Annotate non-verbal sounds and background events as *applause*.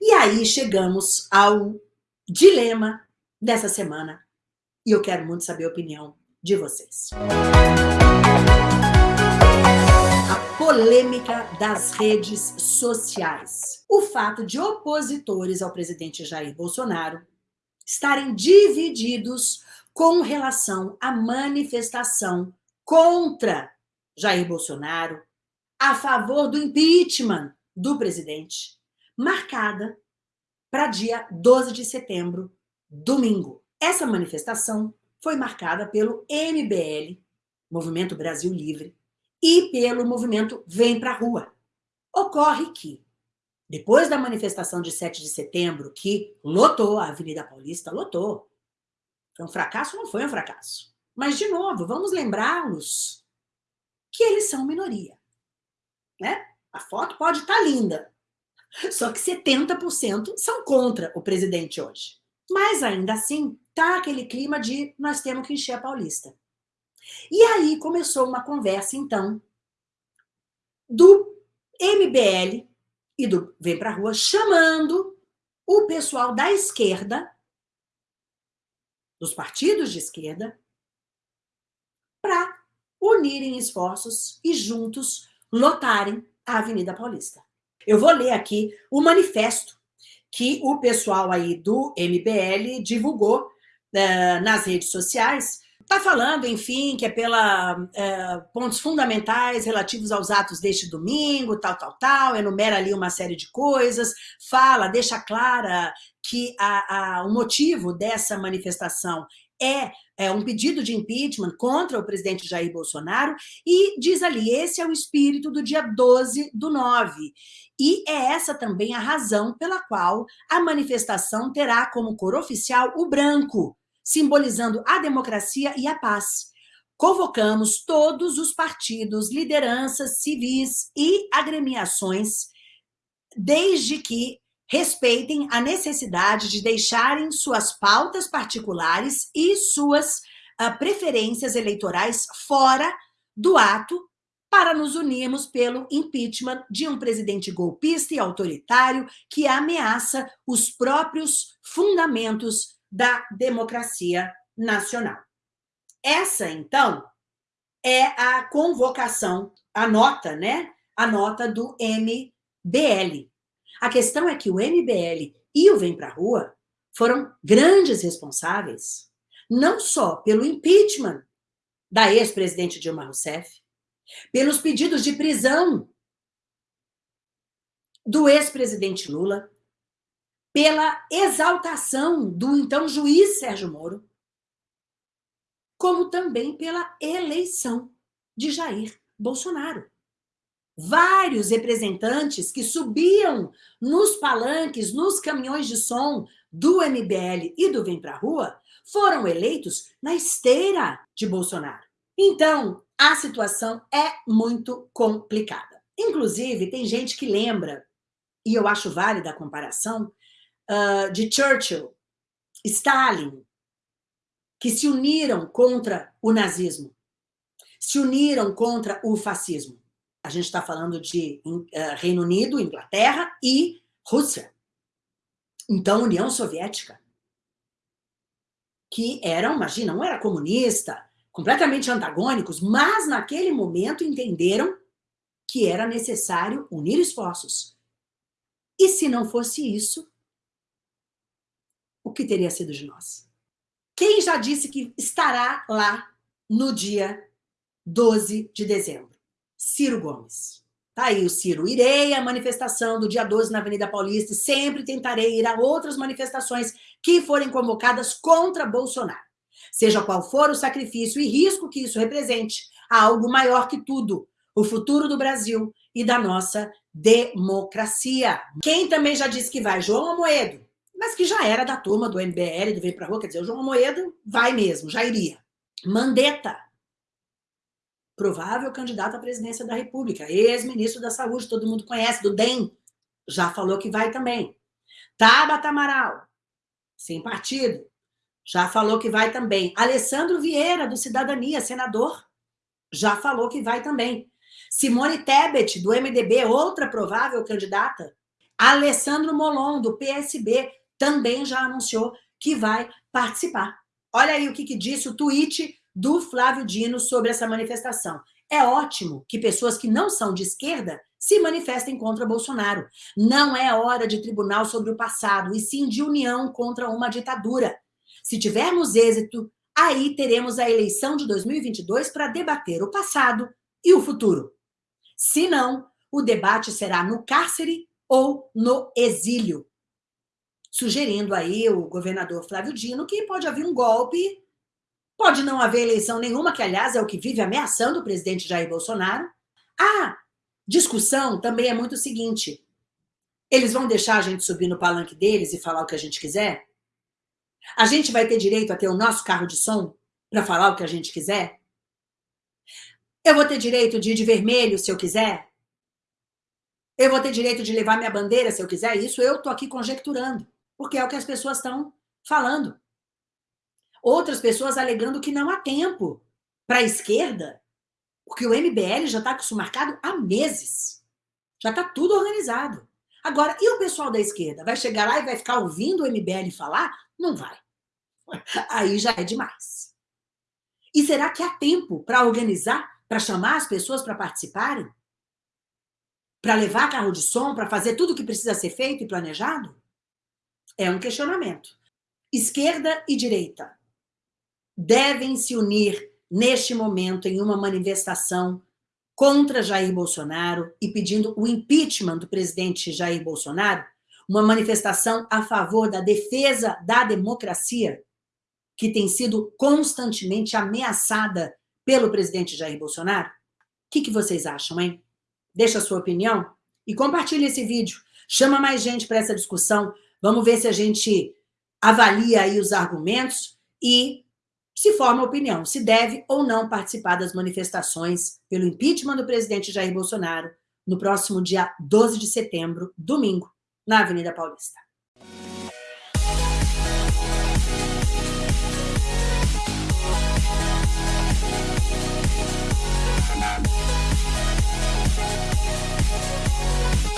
E aí chegamos ao dilema dessa semana e eu quero muito saber a opinião de vocês. A polêmica das redes sociais. O fato de opositores ao presidente Jair Bolsonaro estarem divididos com relação à manifestação contra Jair Bolsonaro, a favor do impeachment do presidente, marcada para dia 12 de setembro, domingo. Essa manifestação foi marcada pelo MBL, Movimento Brasil Livre, e pelo movimento Vem Pra Rua. Ocorre que, depois da manifestação de 7 de setembro, que lotou a Avenida Paulista, lotou. Foi um fracasso? Não foi um fracasso. Mas, de novo, vamos lembrá-los que eles são minoria. Né? A foto pode estar tá linda, só que 70% são contra o presidente hoje. Mas ainda assim, tá aquele clima de nós temos que encher a Paulista. E aí começou uma conversa, então, do MBL e do Vem Pra Rua, chamando o pessoal da esquerda, dos partidos de esquerda, para unirem esforços e juntos lotarem a Avenida Paulista. Eu vou ler aqui o manifesto que o pessoal aí do MBL divulgou uh, nas redes sociais. Está falando, enfim, que é pela uh, pontos fundamentais relativos aos atos deste domingo, tal, tal, tal, enumera ali uma série de coisas, fala, deixa clara que a, a, o motivo dessa manifestação é, é, um pedido de impeachment contra o presidente Jair Bolsonaro e diz ali, esse é o espírito do dia 12 do 9. E é essa também a razão pela qual a manifestação terá como cor oficial o branco, simbolizando a democracia e a paz. Convocamos todos os partidos, lideranças civis e agremiações, desde que respeitem a necessidade de deixarem suas pautas particulares e suas uh, preferências eleitorais fora do ato para nos unirmos pelo impeachment de um presidente golpista e autoritário que ameaça os próprios fundamentos da democracia nacional. Essa, então, é a convocação, a nota, né? A nota do MBL. A questão é que o MBL e o Vem Pra Rua foram grandes responsáveis, não só pelo impeachment da ex-presidente Dilma Rousseff, pelos pedidos de prisão do ex-presidente Lula, pela exaltação do então juiz Sérgio Moro, como também pela eleição de Jair Bolsonaro. Vários representantes que subiam nos palanques, nos caminhões de som do MBL e do Vem Pra Rua, foram eleitos na esteira de Bolsonaro. Então, a situação é muito complicada. Inclusive, tem gente que lembra, e eu acho válida a comparação, uh, de Churchill, Stalin, que se uniram contra o nazismo, se uniram contra o fascismo. A gente está falando de uh, Reino Unido, Inglaterra e Rússia. Então, União Soviética, que eram, imagina, não era comunista, completamente antagônicos, mas naquele momento entenderam que era necessário unir esforços. E se não fosse isso, o que teria sido de nós? Quem já disse que estará lá no dia 12 de dezembro? Ciro Gomes. Tá aí o Ciro. Irei à manifestação do dia 12 na Avenida Paulista e sempre tentarei ir a outras manifestações que forem convocadas contra Bolsonaro. Seja qual for o sacrifício e risco que isso represente, há algo maior que tudo, o futuro do Brasil e da nossa democracia. Quem também já disse que vai? João Amoedo, mas que já era da turma do MBL, do Vem Pra Rua, quer dizer, o João Amoedo vai mesmo, já iria. Mandetta, provável candidato à presidência da República, ex-ministro da Saúde, todo mundo conhece, do DEM, já falou que vai também. Tabata Amaral, sem partido, já falou que vai também. Alessandro Vieira, do Cidadania, senador, já falou que vai também. Simone Tebet, do MDB, outra provável candidata. Alessandro Molon, do PSB, também já anunciou que vai participar. Olha aí o que, que disse o tweet do Flávio Dino sobre essa manifestação. É ótimo que pessoas que não são de esquerda se manifestem contra Bolsonaro. Não é hora de tribunal sobre o passado, e sim de união contra uma ditadura. Se tivermos êxito, aí teremos a eleição de 2022 para debater o passado e o futuro. Se não, o debate será no cárcere ou no exílio. Sugerindo aí o governador Flávio Dino que pode haver um golpe, pode não haver eleição nenhuma, que aliás é o que vive ameaçando o presidente Jair Bolsonaro. A discussão também é muito o seguinte: eles vão deixar a gente subir no palanque deles e falar o que a gente quiser? A gente vai ter direito a ter o nosso carro de som para falar o que a gente quiser? Eu vou ter direito de ir de vermelho se eu quiser? Eu vou ter direito de levar minha bandeira se eu quiser? Isso eu estou aqui conjecturando, porque é o que as pessoas estão falando. Outras pessoas alegando que não há tempo para a esquerda, porque o MBL já está com isso marcado há meses. Já está tudo organizado. Agora, e o pessoal da esquerda? Vai chegar lá e vai ficar ouvindo o MBL falar? Não vai. *laughs* Aí já é demais. E será que há tempo para organizar, para chamar as pessoas para participarem? Para levar carro de som, para fazer tudo o que precisa ser feito e planejado? É um questionamento. Esquerda e direita devem se unir neste momento em uma manifestação contra Jair Bolsonaro e pedindo o impeachment do presidente Jair Bolsonaro, uma manifestação a favor da defesa da democracia, que tem sido constantemente ameaçada pelo presidente Jair Bolsonaro? O que, que vocês acham, hein? Deixa a sua opinião e compartilhe esse vídeo. Chama mais gente para essa discussão. Vamos ver se a gente avalia aí os argumentos e se forma a opinião se deve ou não participar das manifestações pelo impeachment do presidente Jair Bolsonaro no próximo dia 12 de setembro, domingo, na Avenida Paulista. We'll